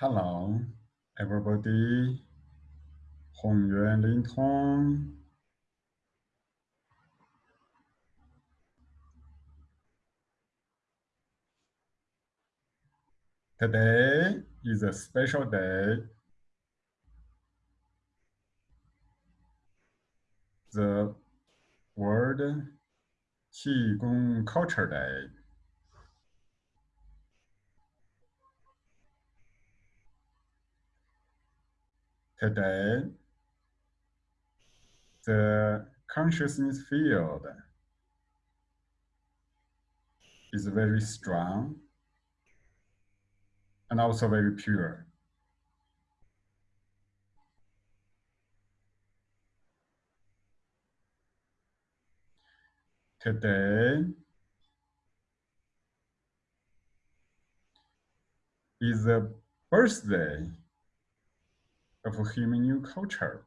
Hello, everybody. Hunyuan Ling Tong. Today is a special day. The World Qigong Culture Day. Today, the consciousness field is very strong and also very pure. Today is the birthday of human new culture.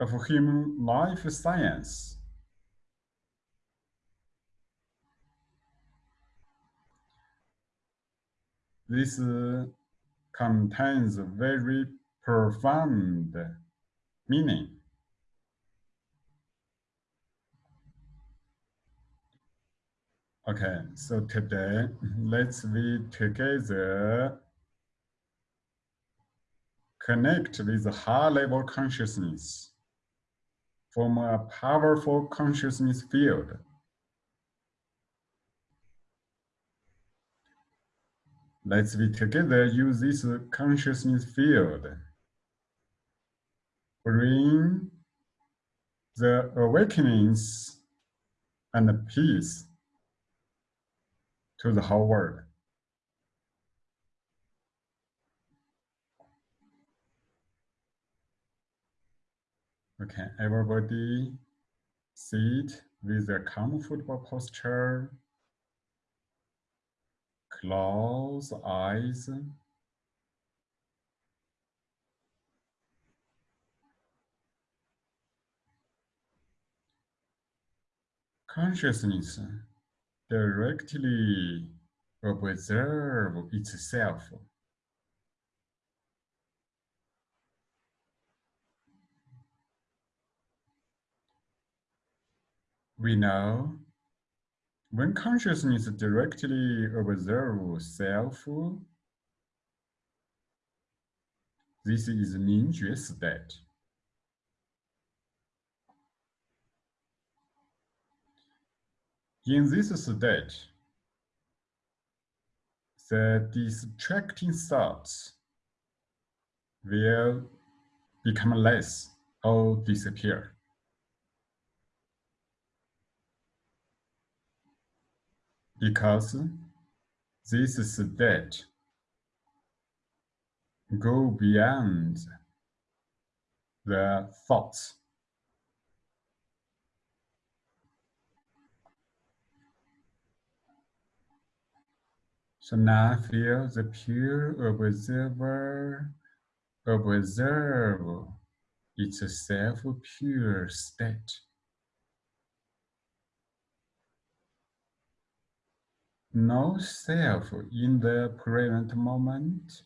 Of human life science. This uh, contains very profound meaning. Okay, so today let's we together connect with the high level consciousness, form a powerful consciousness field. Let's we together use this consciousness field. Bring the awakenings and peace to the whole world. Okay, everybody sit with a comfortable posture. Close eyes. Consciousness directly observe itself. We know when consciousness directly observes self, this is Mingjue state. In this state, the distracting thoughts will become less or disappear. Because this state go beyond the thoughts So now feel the pure observer observe its self-pure state. No self in the present moment.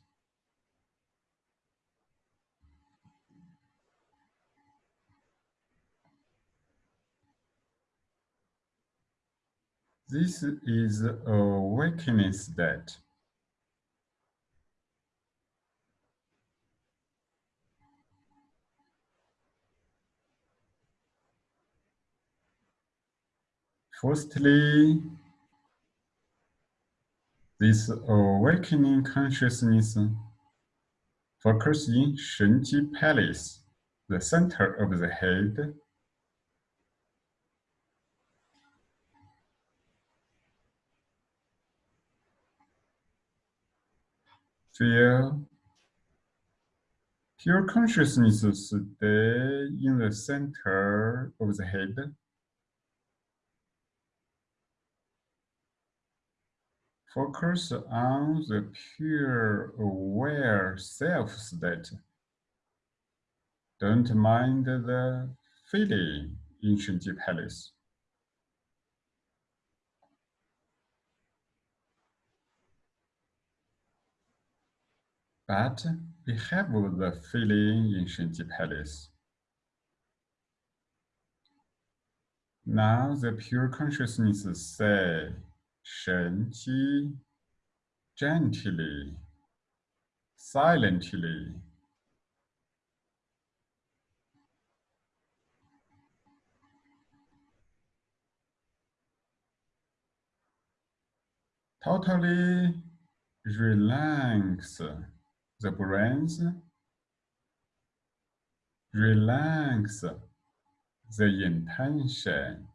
This is a awakening state. Firstly, this uh, awakening consciousness focus in Shenji Palace, the center of the head, Feel pure consciousness stay in the center of the head. Focus on the pure aware self state. Don't mind the feeling in Shenji Palace. But we have the feeling in Shenji Palace. Now the pure consciousness say, Shenji, gently, silently, totally relax the brains, relax the intention.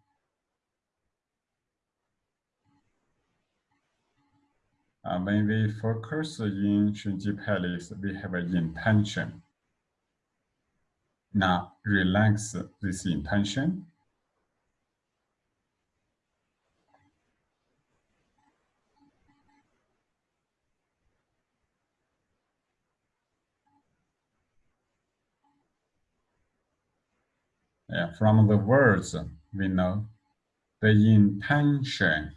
Uh, when we focus in Shenji Palace, we have an intention. Now relax this intention Yeah, from the words, we know the intention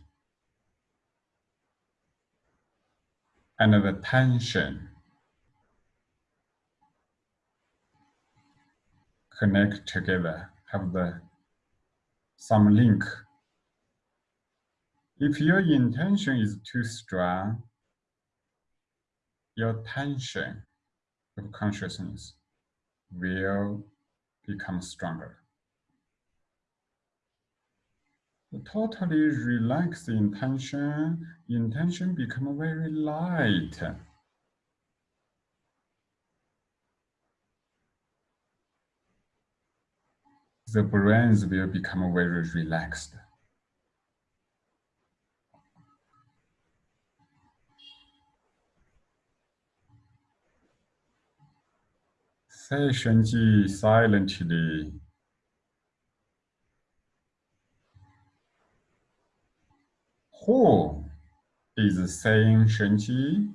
and the tension connect together, have the some link. If your intention is too strong, your tension of consciousness will become stronger. Totally relax the intention, intention become very light. The brains will become very relaxed. Say Shenji silently. Who is saying Shenji?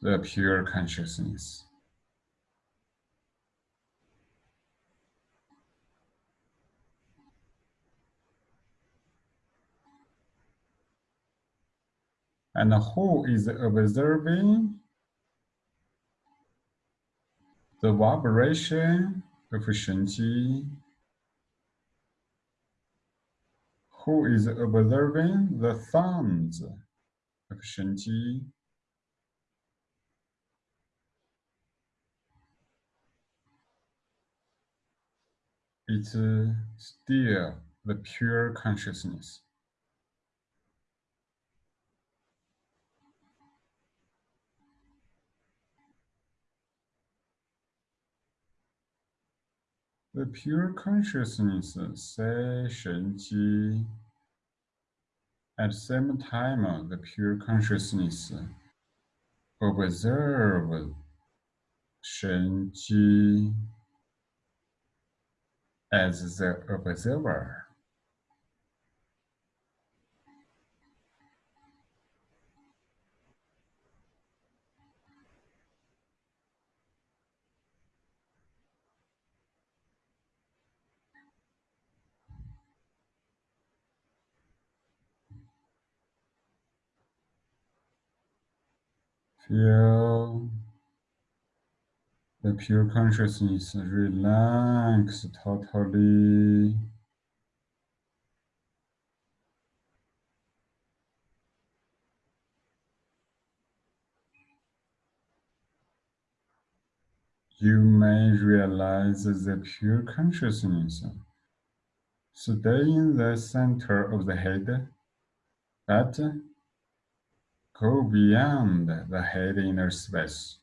The pure consciousness. And who is observing the vibration Shenji? Who is observing the sounds Shenji? It's uh, still the pure consciousness. The pure consciousness say Shenji. At the same time, uh, the pure consciousness observe Shenji as the observer. Feel the pure consciousness relax totally. You may realize the pure consciousness stay in the center of the head, but go beyond the head inner space.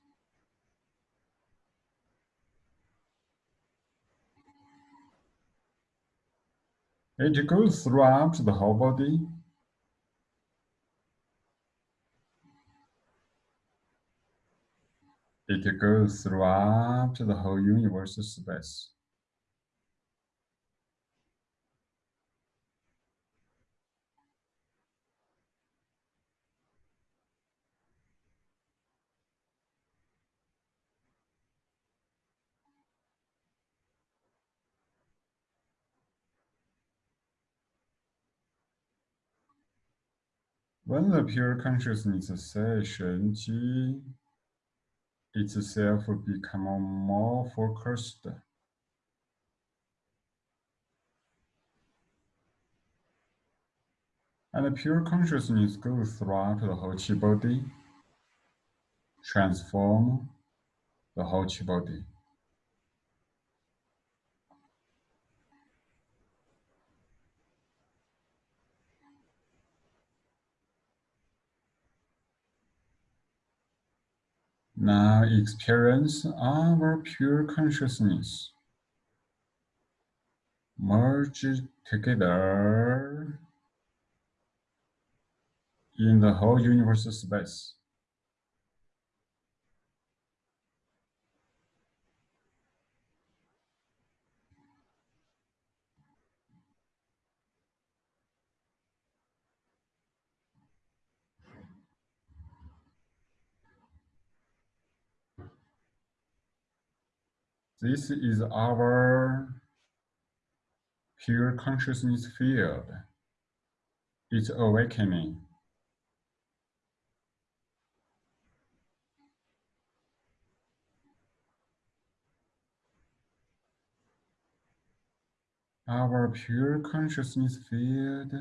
It goes throughout the whole body. It goes throughout the whole universe space. When the pure consciousness sensation itself become more focused, and the pure consciousness goes throughout the whole chi body, transform the whole chi body. Now experience our pure consciousness merge together in the whole universe space. This is our pure consciousness field. It's awakening. Our pure consciousness field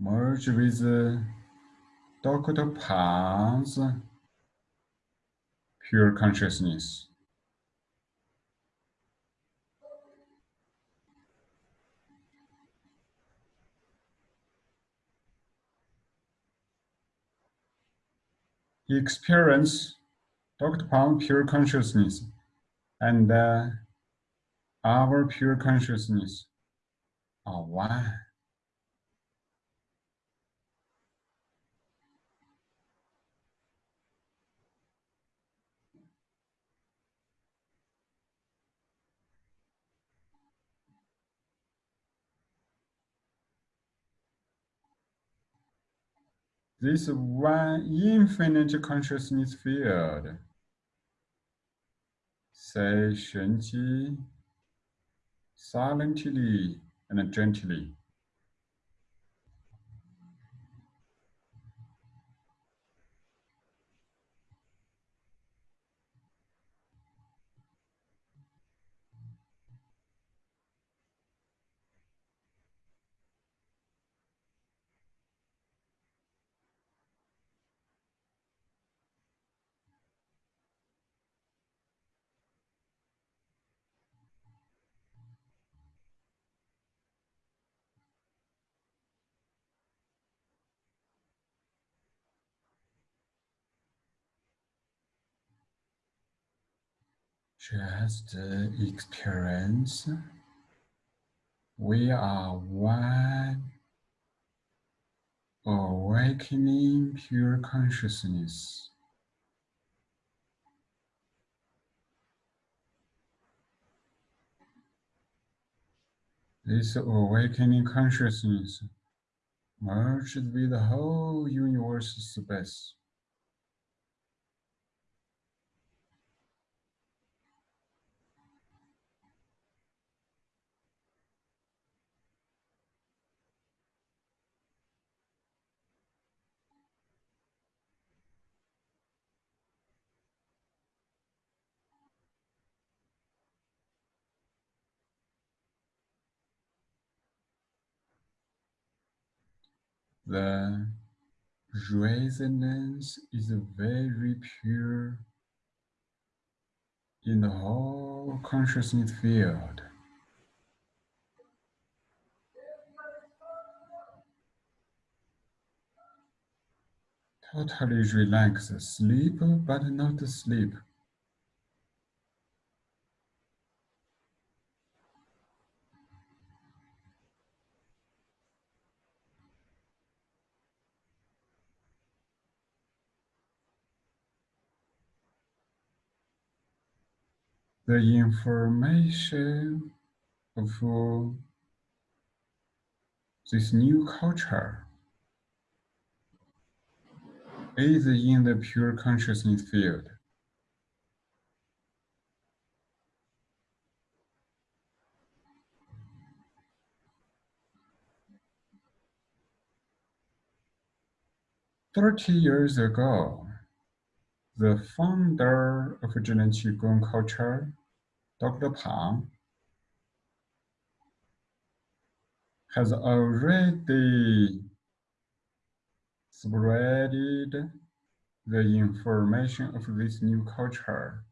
merge with Dr. Pang's pure consciousness. Experience Dr. Pang pure consciousness and uh, our pure consciousness are one. This one infinite consciousness field, say Shenji, silently and gently. Just uh, experience. We are one awakening pure consciousness. This awakening consciousness merged with the whole universe space. The resonance is very pure in the whole consciousness field. Totally relaxed, sleep but not sleep. The information of uh, this new culture is in the pure consciousness field. 30 years ago, the founder of Zhineng Qigong culture, Dr. Pang, has already spreaded the information of this new culture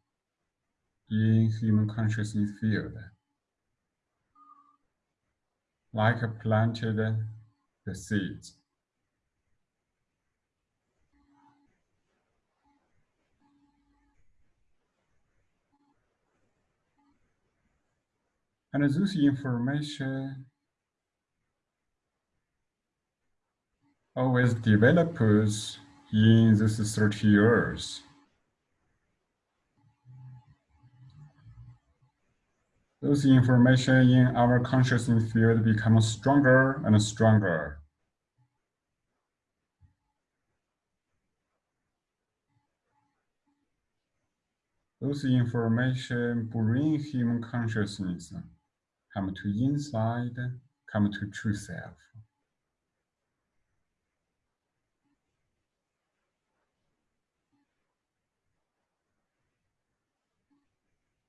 in human consciousness field, like planted the seeds. And this information oh, always develops in these 30 years. Those information in our consciousness field becomes stronger and stronger. Those information bring human consciousness come to inside, come to true self.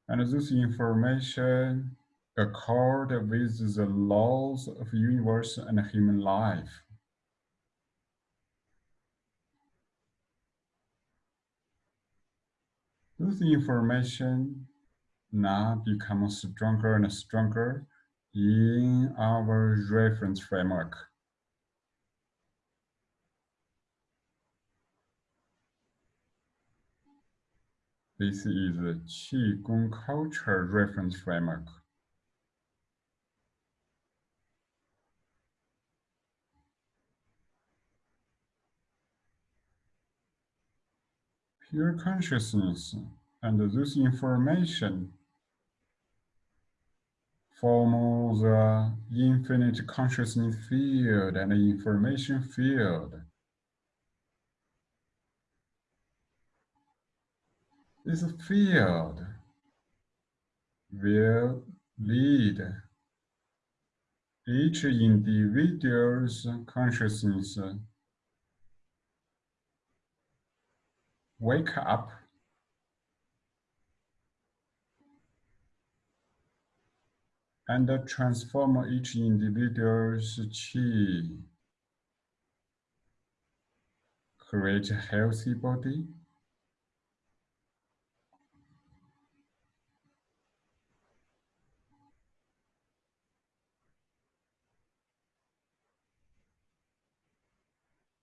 And this information accord with the laws of universe and human life. This information now becomes stronger and stronger in our reference framework. This is the Qigong culture reference framework. Pure consciousness and this information form the infinite consciousness field and information field. This field. Will lead each individual's consciousness. Wake up and transform each individual's chi, create a healthy body,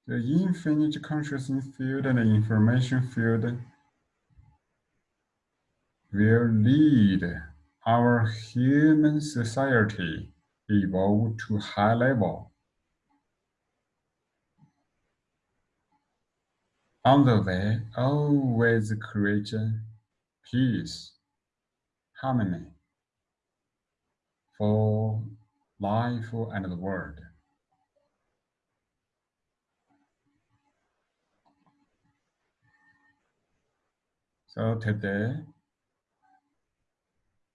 The infinite consciousness field and information field will lead our human society evolve to high level. On the way, always create peace, harmony for life and the world. So today,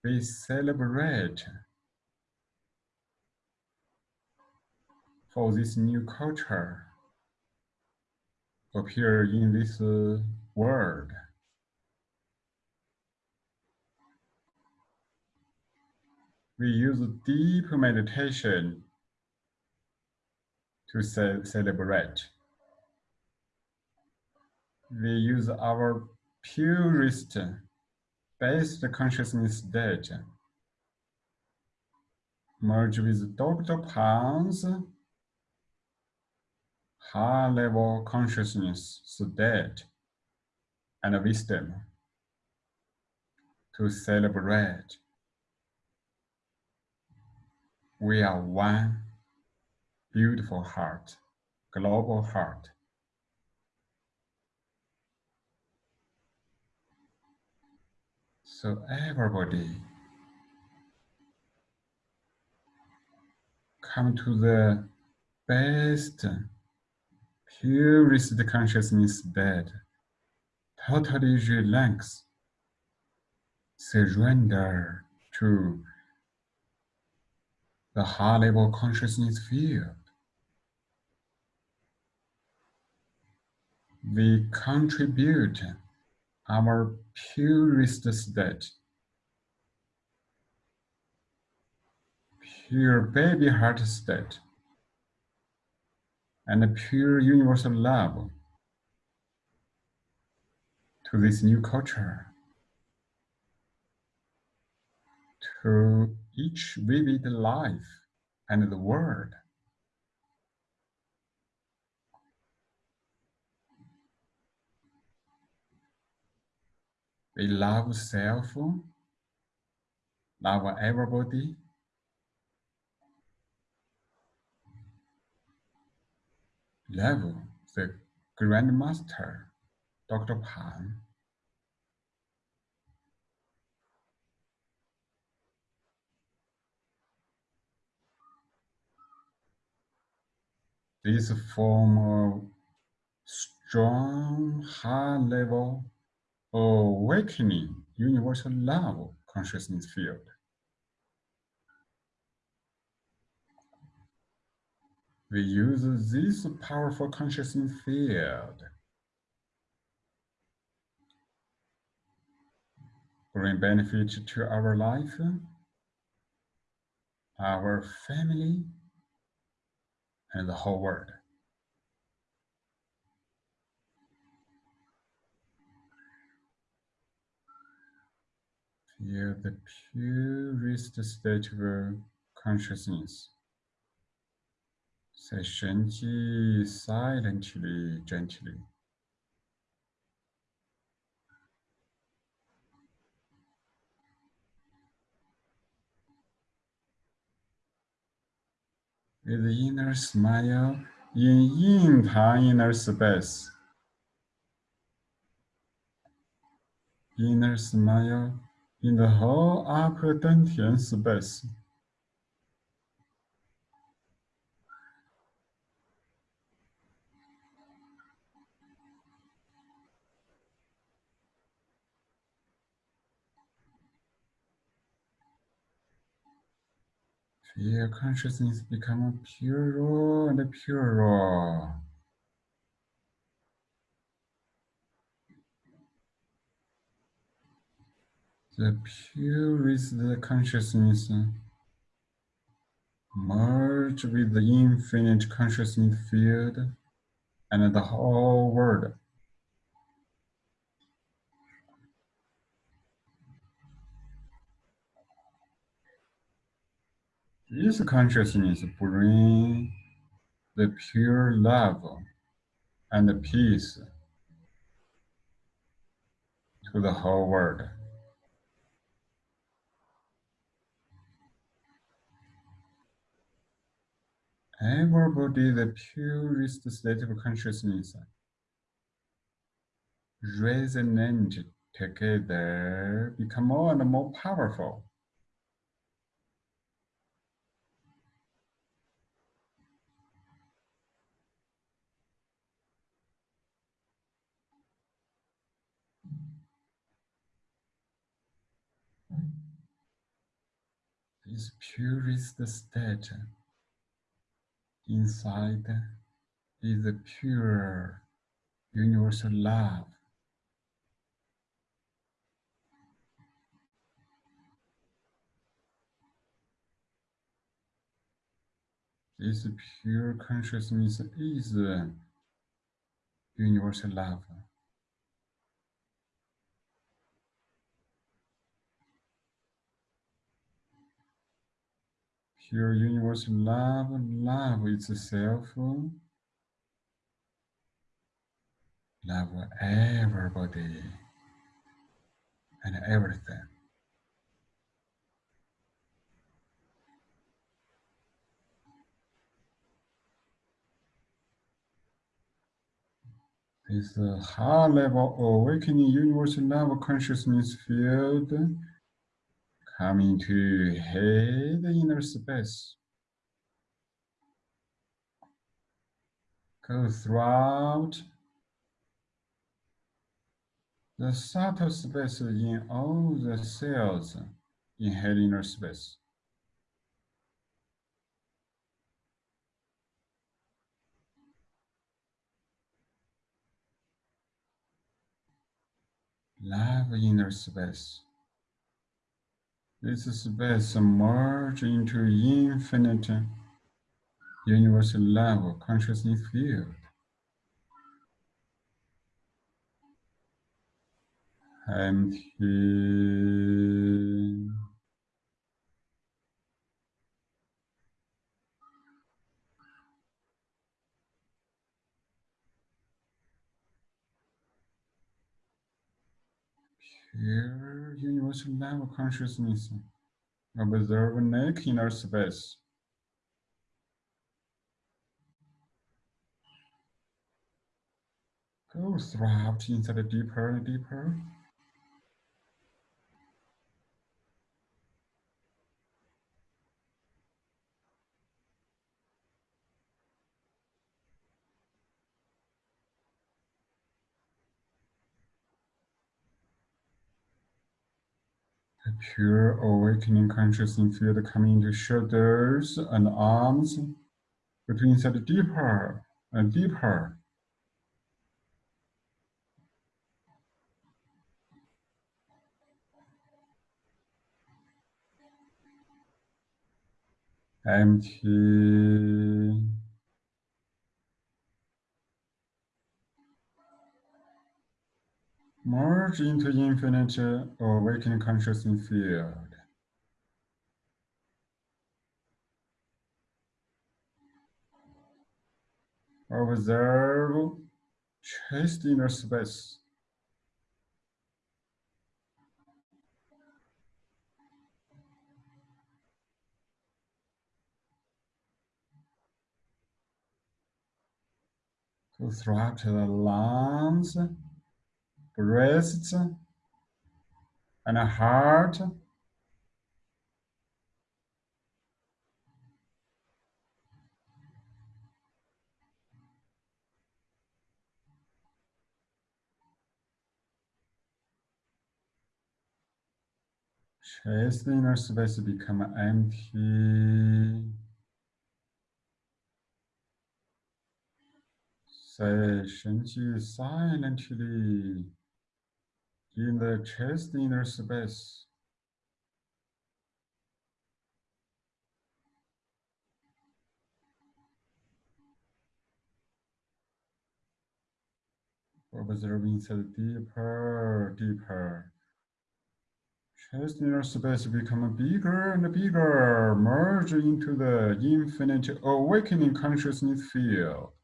we celebrate for this new culture appear in this uh, world. We use deep meditation to ce celebrate. We use our purest best consciousness state merge with Dr. Pang's high-level consciousness state and wisdom to celebrate. We are one beautiful heart, global heart. So everybody come to the best, purest consciousness bed, totally relax, surrender to the high level consciousness field. we contribute our purest state, pure baby heart state, and a pure universal love to this new culture, to each vivid life and the world. We love self, love everybody, love the Grandmaster, Dr. Pang. This form of strong high level awakening universal love consciousness field. We use this powerful consciousness field bring benefit to our life, our family, and the whole world. Feel the purest state of consciousness. Say Shenji silently, gently. With inner smile in yin inner space. Inner smile in the whole upper space. Feel consciousness become purer and purer. The purest consciousness merge with the infinite consciousness field and the whole world. This consciousness bring the pure love and the peace to the whole world. Everybody, the purest state of consciousness, resonate together, become more and more powerful. This purest state inside is the pure universal love. This pure consciousness is universal love. Pure universal love, love it's itself, love everybody and everything. This a high level awakening universal love consciousness field coming to head inner space. Go throughout the subtle space in all the cells in head inner space. love inner space. This space merge into infinite universal love consciousness field. Empty. Pure universal love consciousness. Observe neck inner space. Go throughout inside deeper and deeper. A pure awakening consciousness field coming into shoulders and arms, but inside deeper and deeper. Empty. Merge into infinite awakening consciousness field. Observe chest inner space. Go throughout the lungs, breasts, and a heart. Chest inner space become empty. Say Shenji silently in the chest inner space. Observing the deeper, deeper. Chest inner space become bigger and bigger, merge into the infinite awakening consciousness field.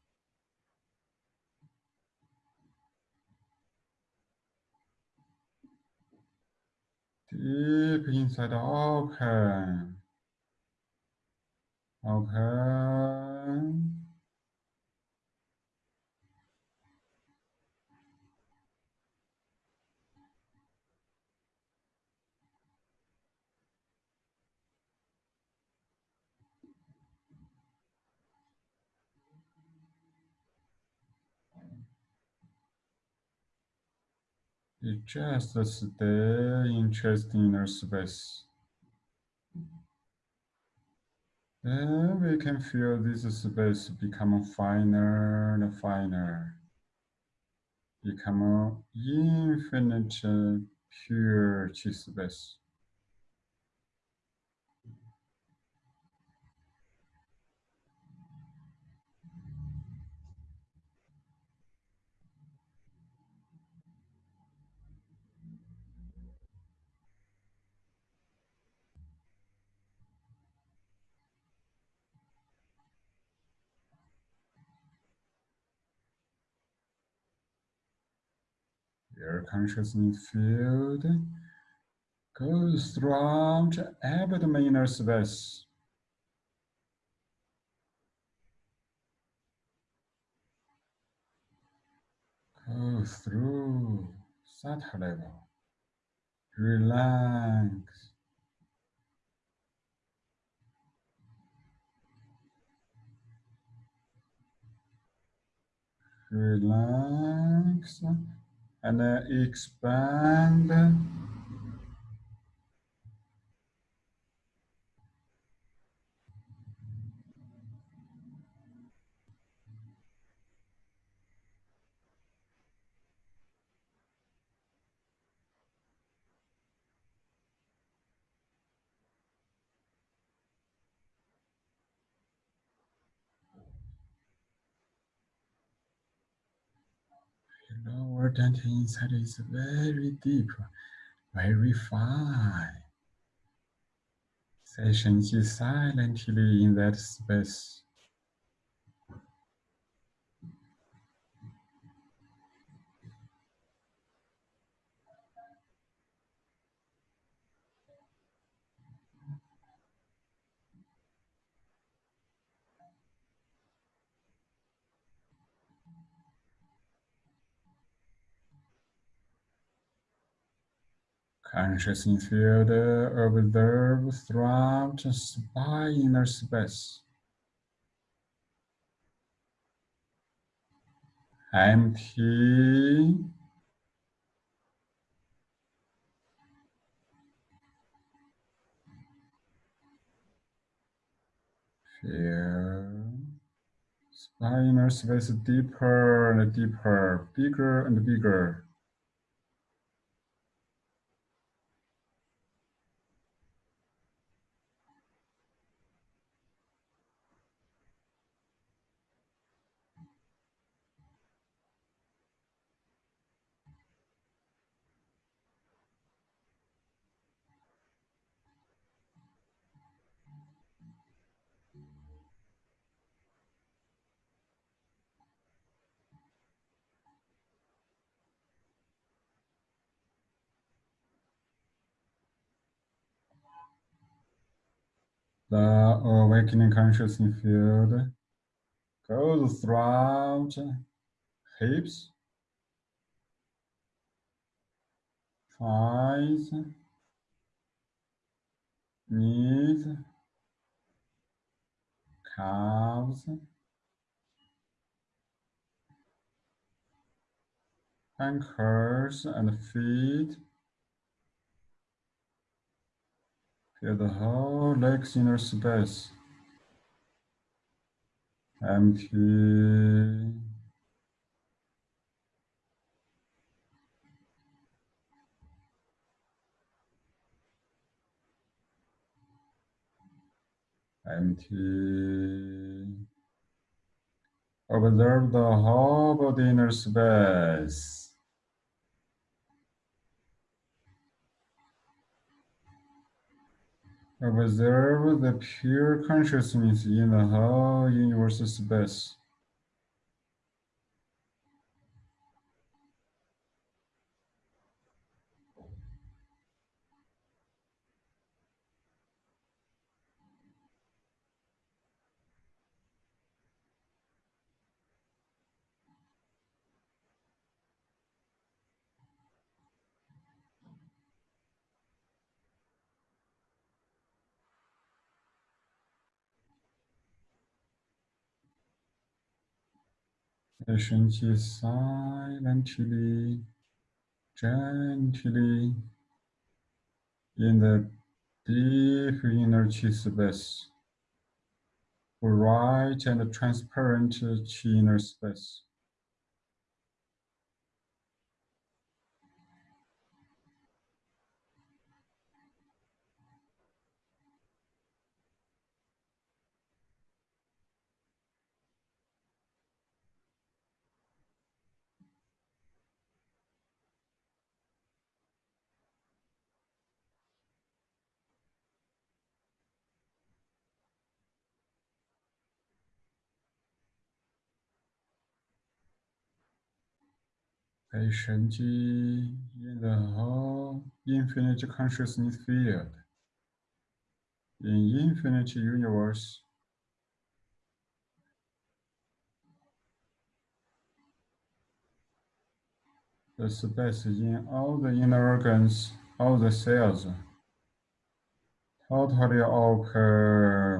Deep inside okay Open. You just stay in chest inner space. Then we can feel this space become finer and finer. Become infinite pure space. Your consciousness field goes throughout abdomen inner space. Go through that level. Relax. Relax and expand. Important inside is very deep, very fine. Session is silently in that space. Consciousness field observe throughout by inner space. Empty. Feel inner space deeper and deeper, bigger and bigger. The awakening consciousness field goes throughout hips, thighs, knees, calves, ankles and feet. Feel the whole legs inner space. Empty. Empty. Observe the whole body inner space. Observe the pure consciousness in the whole universe space. 身体 silently, gently in the deep inner chi space, bright and transparent chi inner space. station in the whole infinite consciousness field. In infinite universe, the space in all the inner organs, all the cells, totally all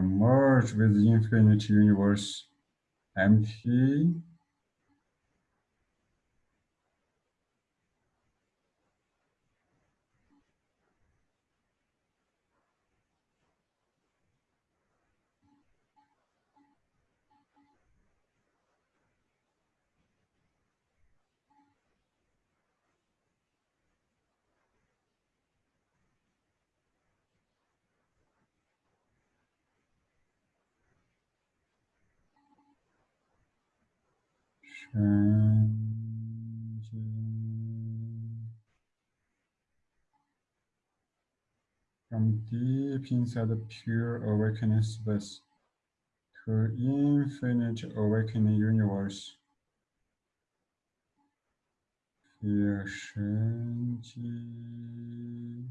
merge with infinite universe, empty From deep inside the pure awakening space to infinite awakening universe. Feel 神经。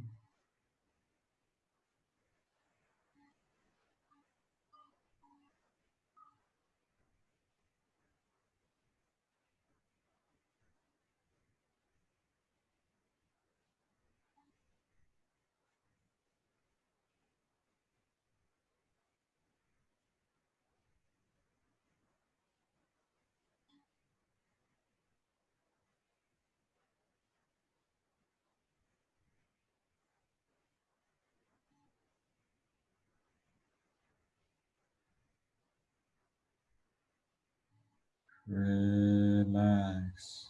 Relax.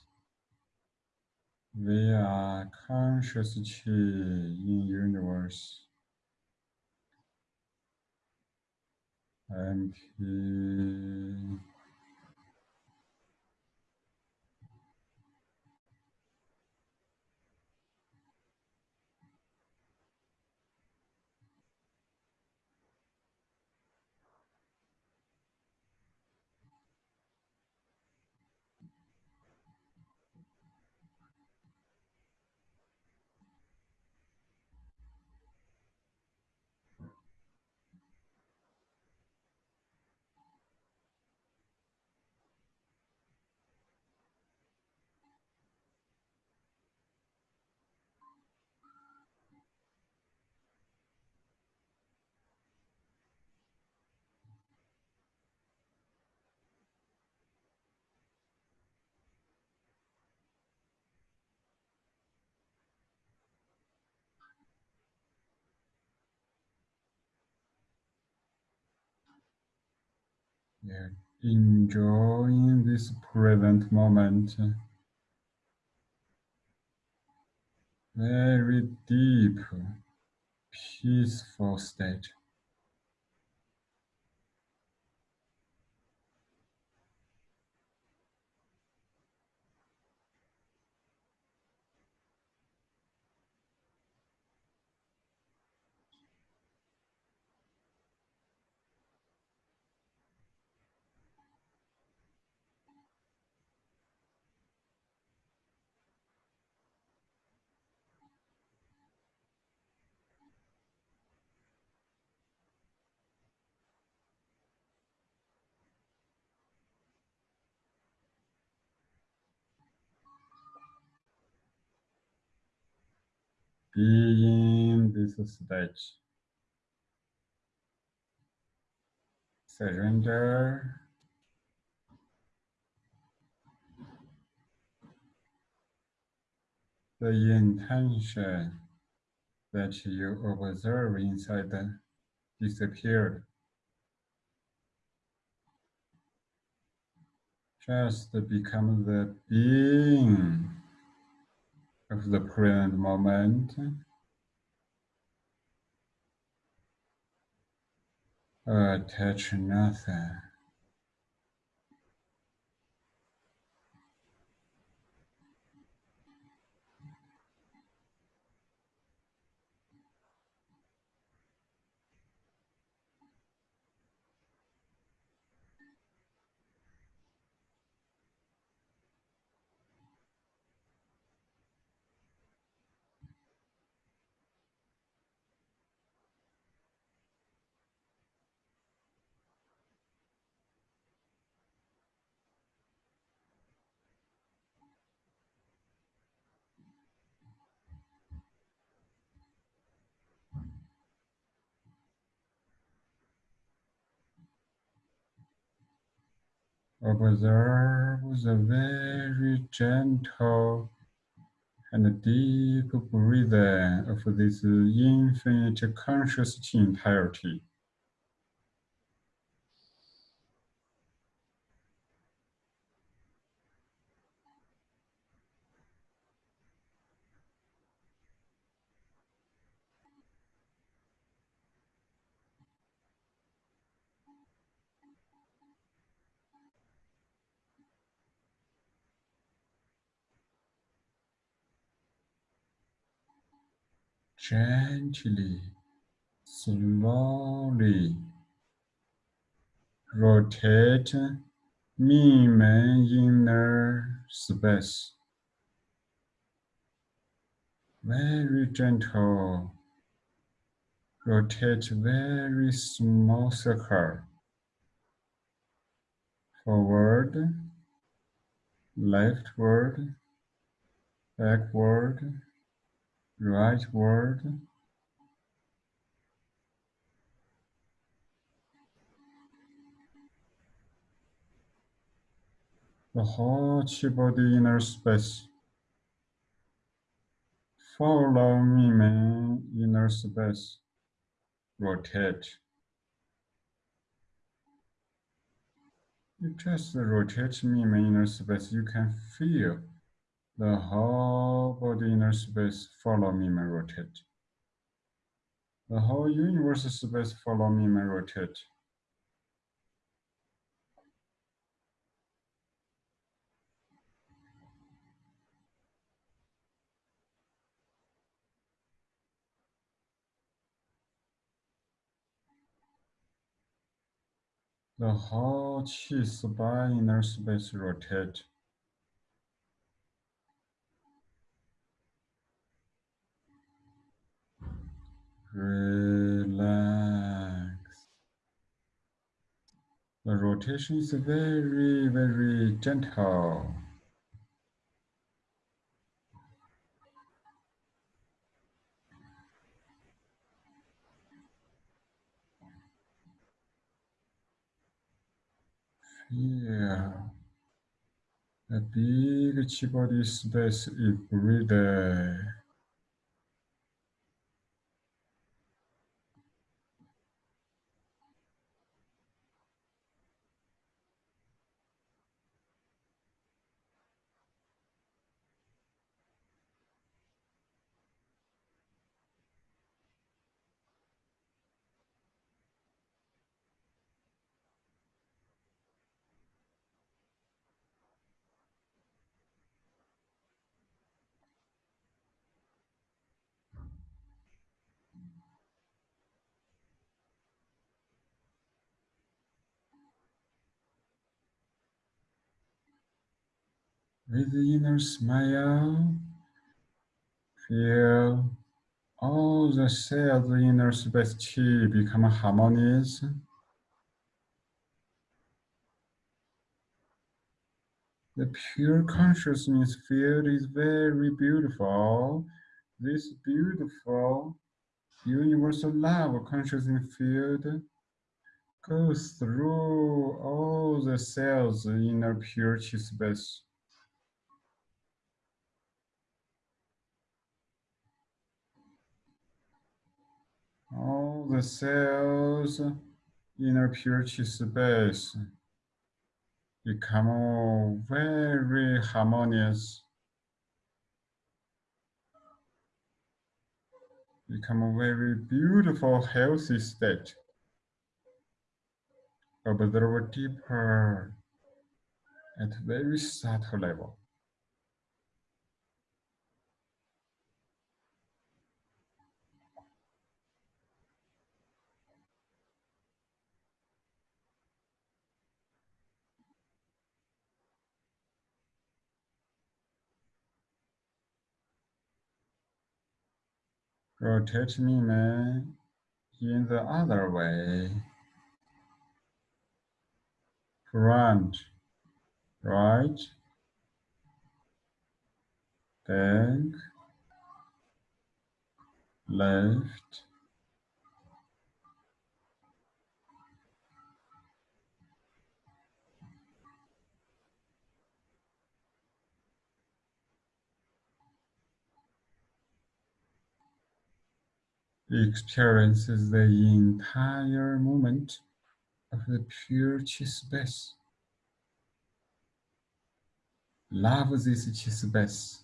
We are conscious chi in universe. Empty. Yeah, enjoying this present moment. Very deep, peaceful state. Be in this state. Surrender. The intention that you observe inside disappeared. Just become the being of the present moment. Attach nothing. Observe the very gentle and deep breathing of this infinite conscious entirety. Gently slowly rotate main inner space. Very gentle. Rotate very small circle. Forward, leftward, backward, rightward. The whole body inner space. Follow Mingmen, inner space. Rotate. You just rotate Mingmen, inner space. You can feel the whole body inner space follow Mingmen, rotate. The whole universe space follow Mingmen, rotate. The whole chi spa inner space rotate. Relax. The rotation is very, very gentle. Feel a big chi body space is breathing. With the inner smile, feel all the cells in inner space chi become harmonious. The pure consciousness field is very beautiful. This beautiful universal love consciousness field goes through all the cells in a pure chi space. All the cells in a chi space become very harmonious, become a very beautiful, healthy state. Observe deeper at very subtle level. Rotate me, in the other way. Front, right, back, left, experiences the entire moment of the pure chi. Love this chi space.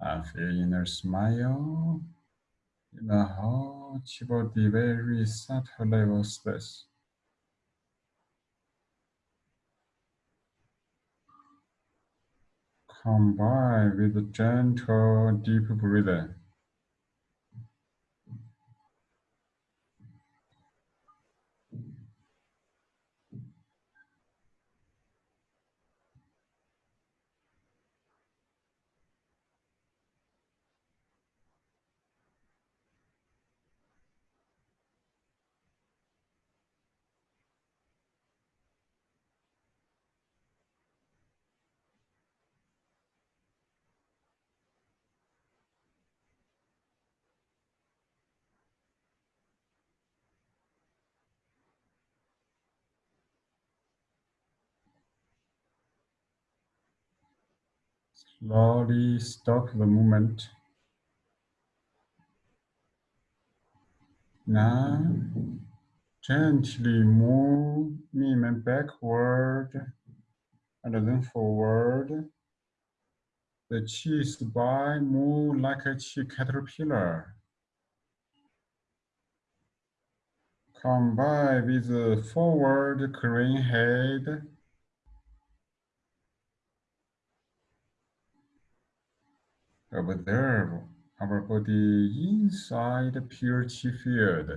I feel inner smile in the whole body, very subtle level space. Combine with a gentle, deep breathing. Slowly stop the movement. Now, gently move movement backward and then forward. The chi spine move like a chi caterpillar. Combine with the forward crane head. Observe our body inside pure chi field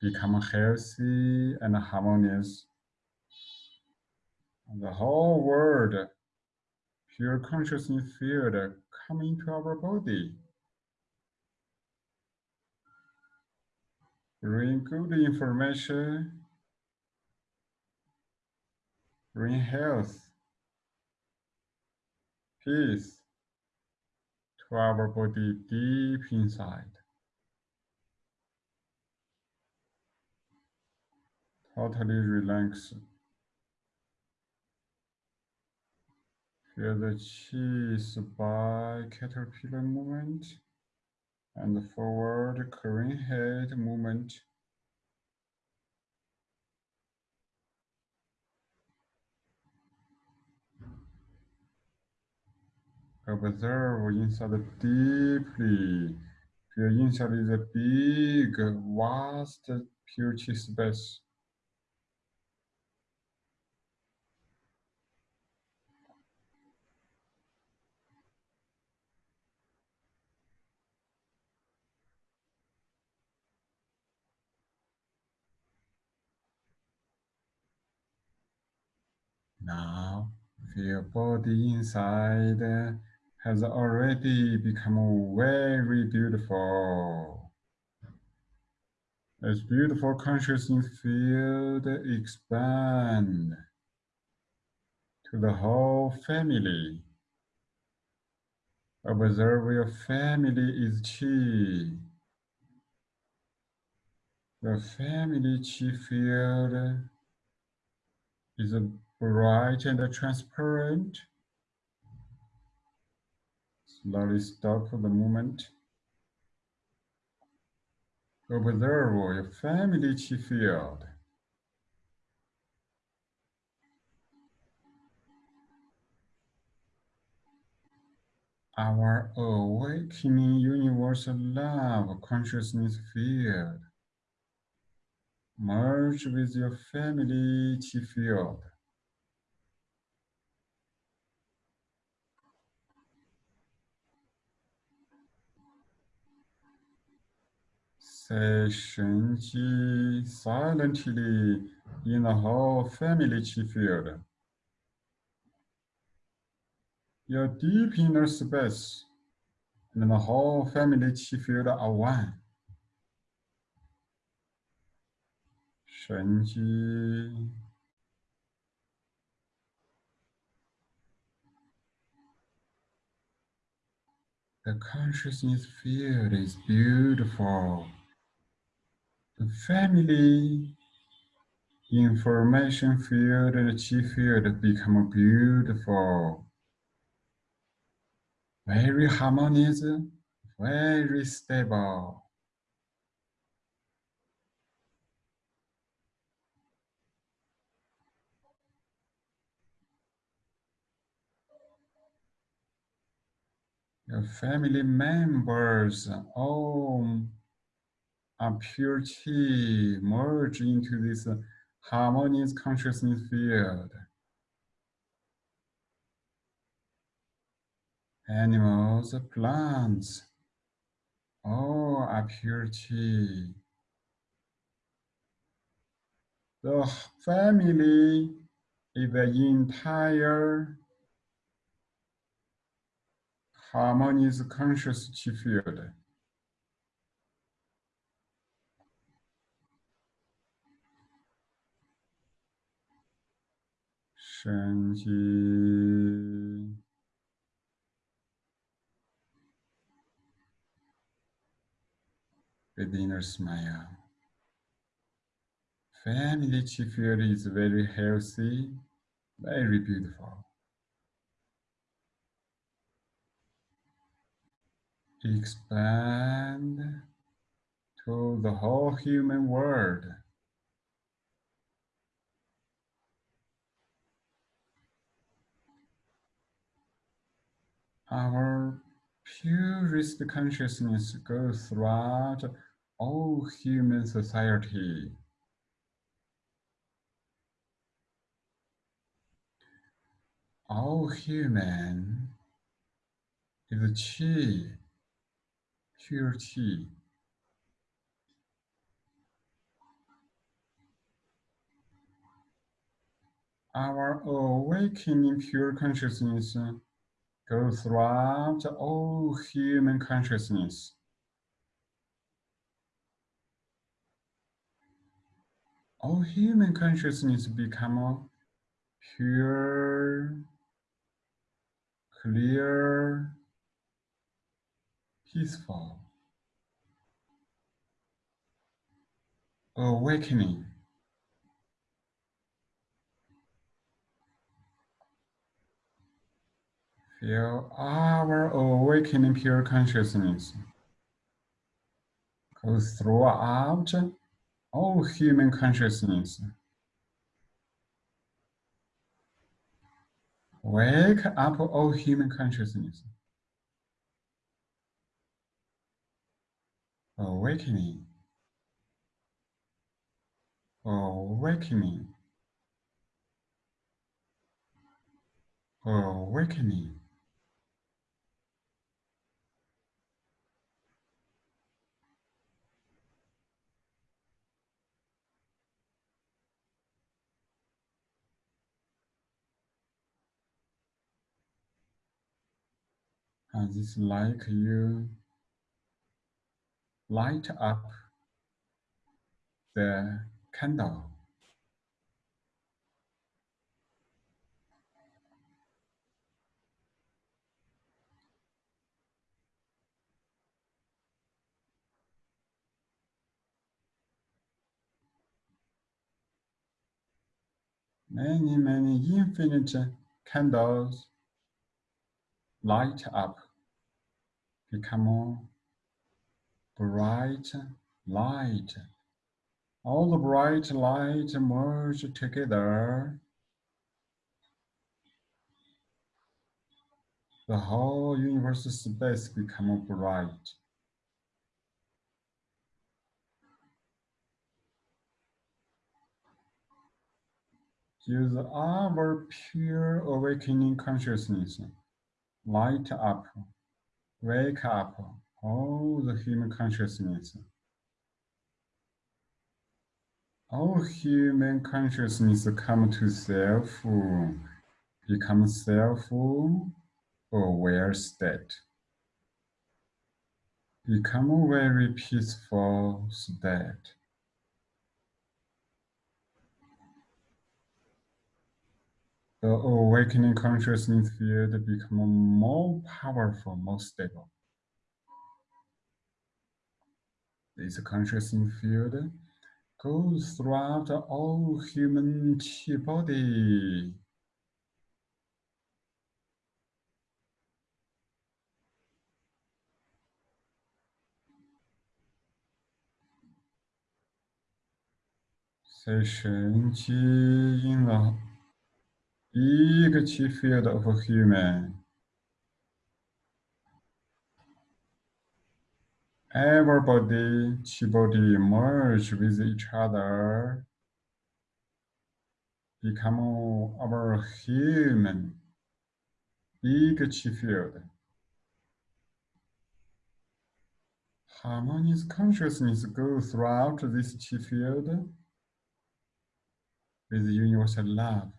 become healthy and harmonious. The whole world, pure consciousness field come into our body. Bring good information, bring health, peace our body deep inside. Totally relax. Feel the chi by caterpillar movement and the forward crane head movement. Observe inside deeply. Feel inside is a big, vast, chi space. Now, feel body inside has already become very beautiful. As beautiful consciousness field expand to the whole family. Observe your family is chi. The family chi field is bright and transparent. Slowly stop for the movement. Observe your family field. Our oh, awakening universal love consciousness field. Merge with your family field. Say Shenji silently in the whole family field. Your deep inner space and the whole family field are one. Shenji. The consciousness field is beautiful. Family information field and chi field become beautiful. Very harmonious, very stable. Your family members all pure chi merge into this uh, harmonious consciousness field. Animals, uh, plants, all are chi. The family is the entire harmonious conscious chi field. 升级 with inner smile. Family chi field is very healthy, very beautiful. Expand to the whole human world. Our purest consciousness goes throughout all human society. All human is a chi, pure chi. Our awakening pure consciousness goes throughout all human consciousness. All human consciousness become pure, clear, peaceful, awakening. Feel our awakening pure consciousness goes throughout all human consciousness. Wake up all human consciousness. Awakening. Awakening. Awakening. And it's like you light up the candle. Many, many infinite candles light up, become bright light. All the bright light merge together. The whole universe space become bright. Use our pure awakening consciousness light up, wake up all the human consciousness. All human consciousness come to self, become self-aware state. Become a very peaceful state. The awakening consciousness field become more powerful, more stable. This consciousness field goes throughout all human body. Session in the each field of a human everybody, body merge with each other, become our human, chi field. Harmonious consciousness goes throughout this chi field with universal love.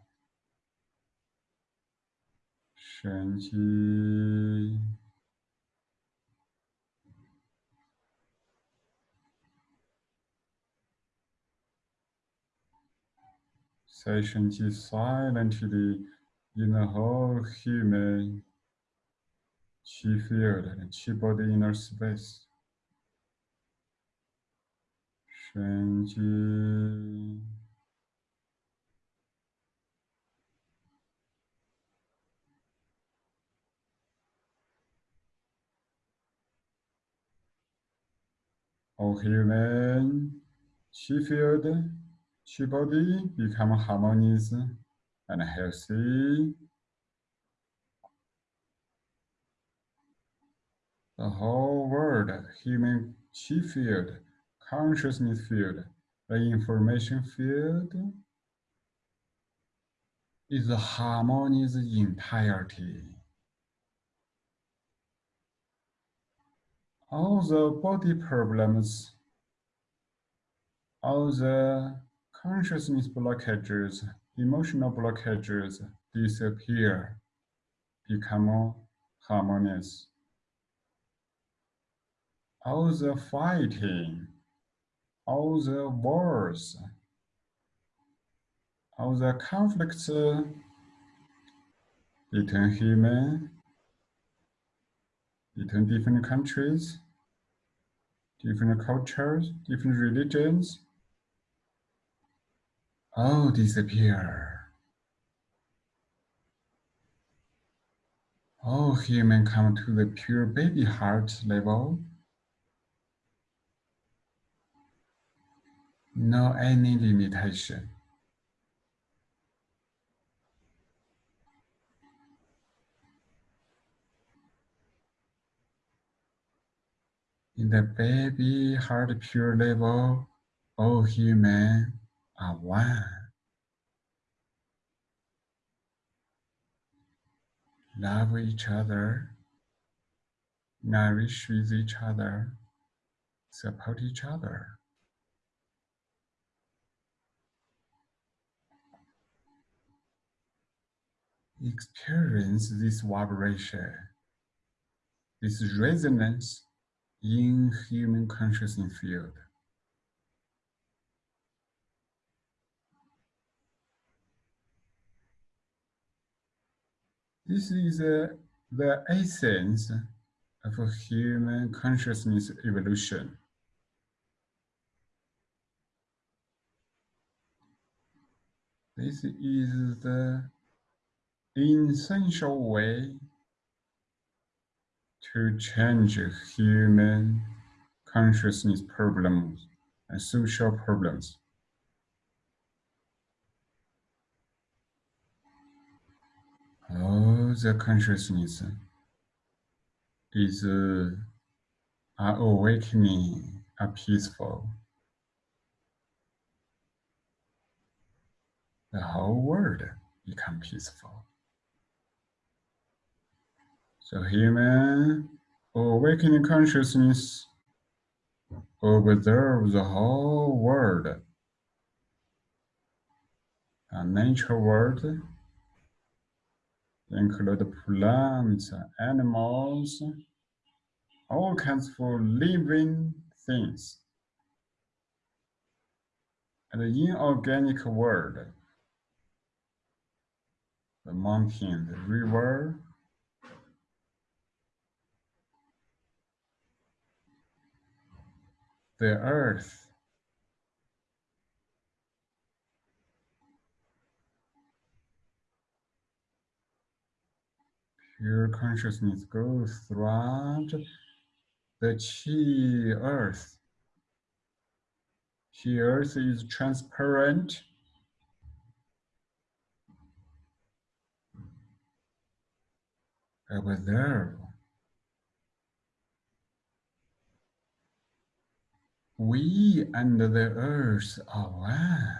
神奇。Session silently in the whole human chi field and chi body inner space. 神经。 All human chi field, chi body become harmonious and healthy. The whole world, human chi field, consciousness field, the information field is a harmonious entirety. All the body problems, all the consciousness blockages, emotional blockages disappear, become harmonious. All the fighting, all the wars, all the conflicts between human, between different countries, different cultures, different religions, all disappear. All human come to the pure baby heart level no any limitation. In the baby heart pure level, oh, all human are one. Love each other, nourish with each other, support each other. experience this vibration, this resonance in human consciousness field. This is uh, the essence of human consciousness evolution. This is the essential way to change human consciousness problems and social problems. All the consciousness is uh, awakening, are peaceful. The whole world become peaceful. So human awakening consciousness observe the whole world. A nature world include plants, animals, all kinds of living things. And the inorganic world, the mountain, the river, the earth pure consciousness goes throughout the chi earth. Chi earth is transparent. Observe We and the earth are one.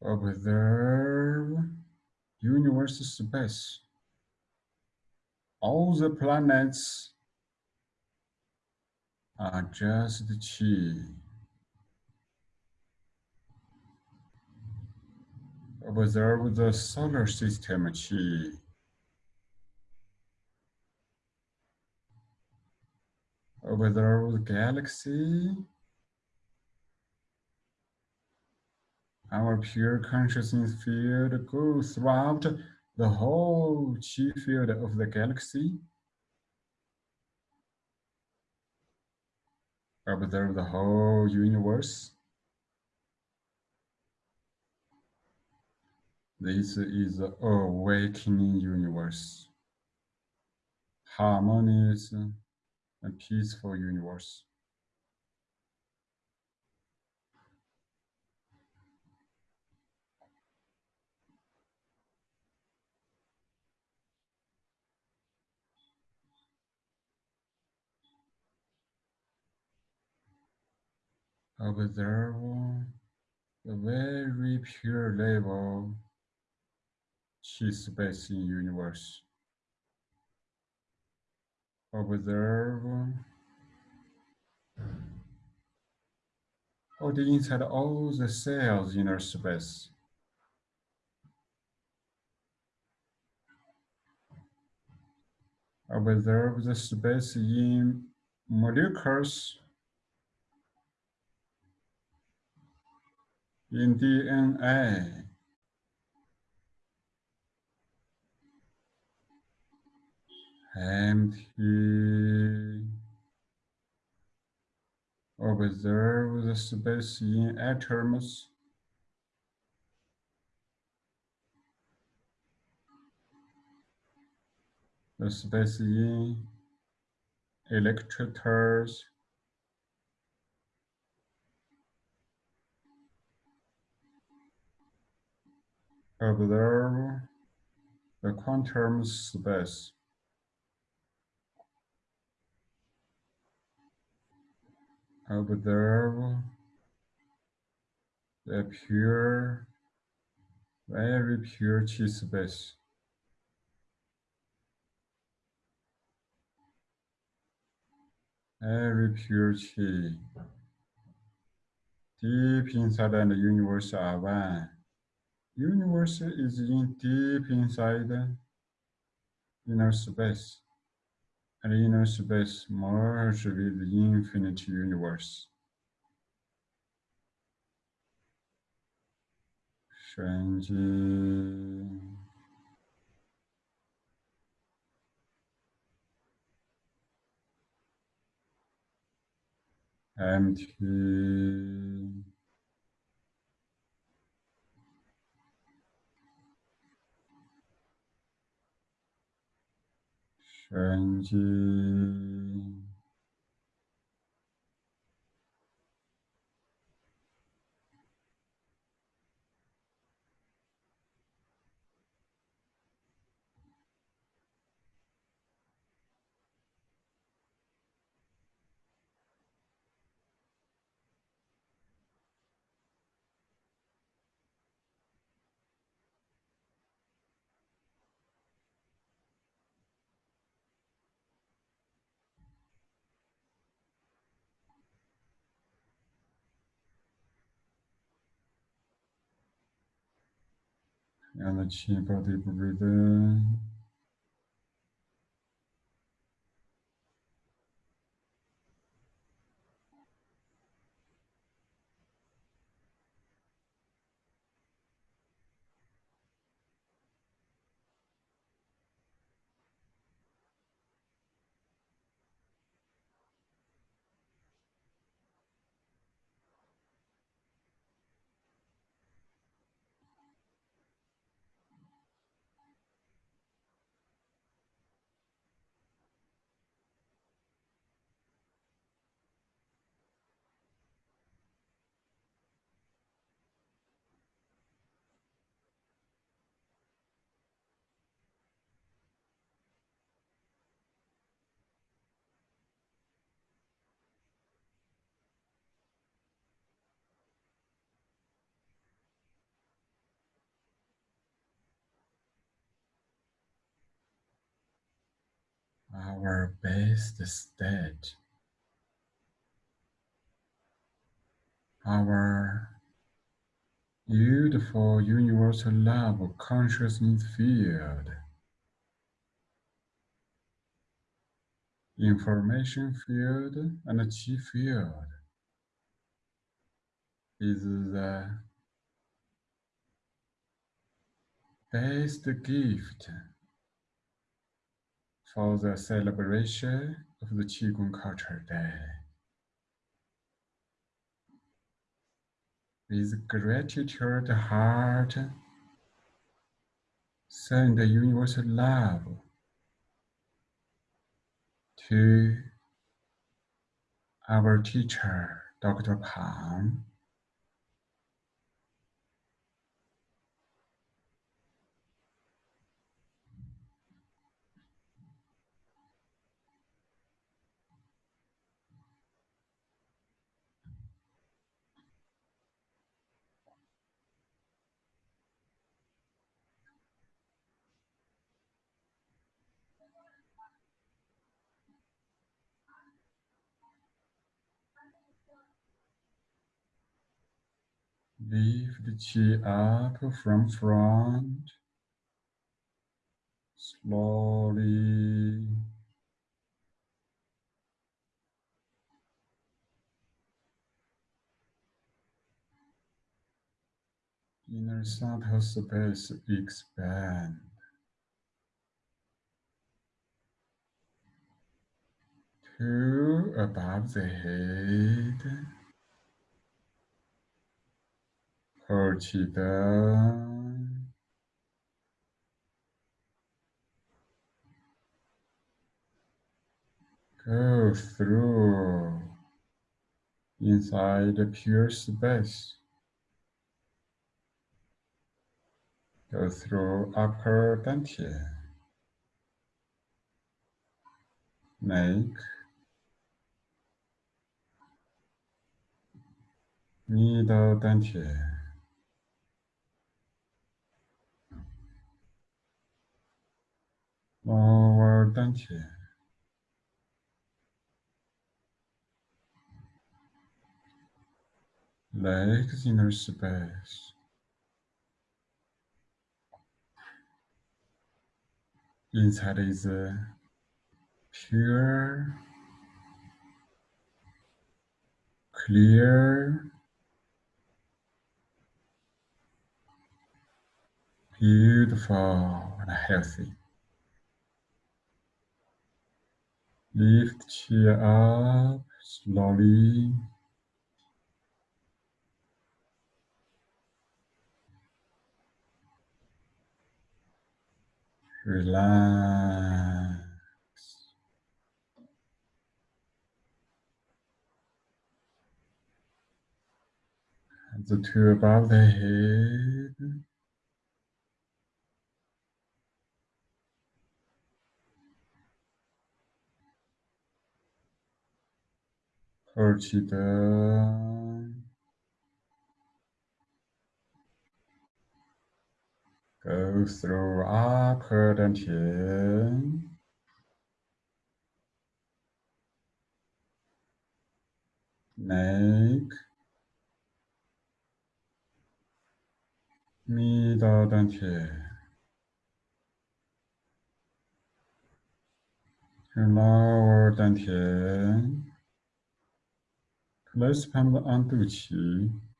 Observe universe space. All the planets are just chi. Observe the solar system chi. Observe the galaxy. Our pure consciousness field goes throughout the whole chi field of the galaxy. Observe the whole universe. This is a awakening universe, harmonious and peaceful universe. Observe the very pure level chi space in universe. Observe all um, oh, the inside all the cells in our space. Observe the space in molecules in DNA. Empty. Observe the space in atoms. The space in electrons. Observe the quantum space. Observe the pure, very pure chi space. Very pure chi. Deep inside and the universe are one. Universe is in deep inside inner space. Inner space merge with the infinite universe. 神经 empty. Shanji. And the chi body breathe in. Our best state, our beautiful universal love consciousness field, information field, and chi field is the best gift for the celebration of the Qigong Culture Day. With gratitude heart, send the universal love to our teacher, Dr. Pang. Lift the chi up from front, slowly. Inner subtle space expand. Two above the head. 口气的 go through inside the pure space. Go through upper dantian. Make middle dantian. Lower dantian. Legs inner space. Inside is uh, pure, clear, beautiful and healthy. Lift chair up slowly. Relax. the two above the head. Go through upper dantian. Neck. Middle dantian. Lower dantian. Let's palm on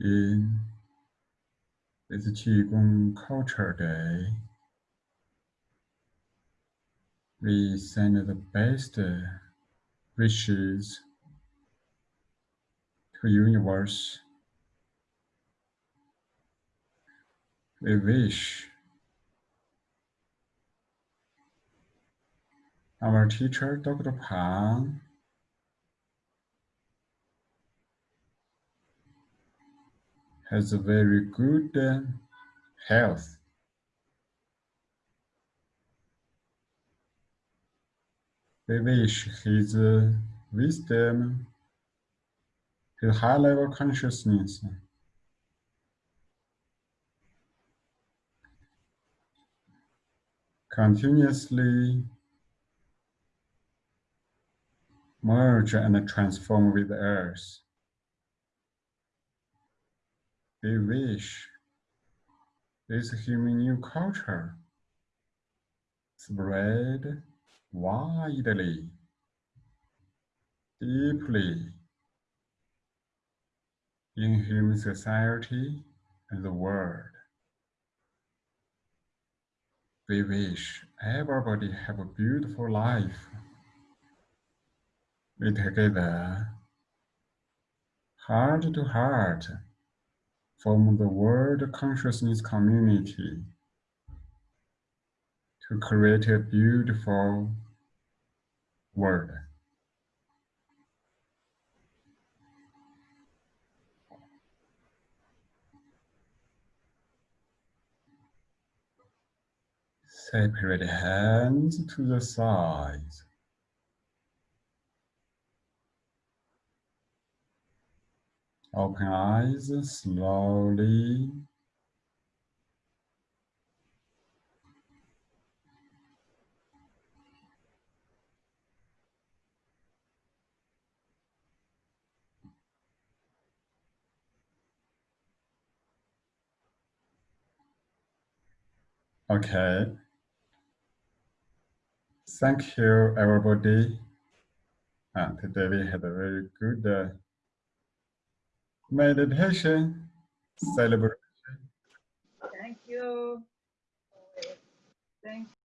in It's Qigong Culture Day. We send the best wishes to universe. We wish our teacher, Dr. Pang, has a very good uh, health. We wish his uh, wisdom, his high level consciousness continuously merge and transform with the earth. We wish this human new culture spread widely, deeply in human society and the world. We wish everybody have a beautiful life. We together, heart to heart, form the world consciousness community to create a beautiful world. Separate hands to the sides. Open eyes slowly. Okay. Thank you, everybody. And today we had a very good uh, meditation celebration.